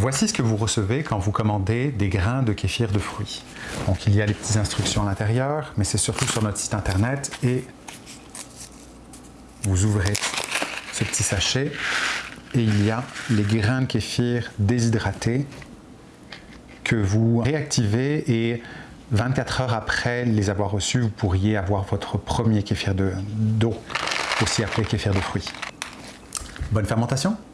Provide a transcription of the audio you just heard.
Voici ce que vous recevez quand vous commandez des grains de kéfir de fruits. Donc il y a les petites instructions à l'intérieur, mais c'est surtout sur notre site internet et vous ouvrez ce petit sachet et il y a les grains de kéfir déshydratés que vous réactivez et 24 heures après les avoir reçus, vous pourriez avoir votre premier kéfir d'eau, aussi appelé kéfir de fruits. Bonne fermentation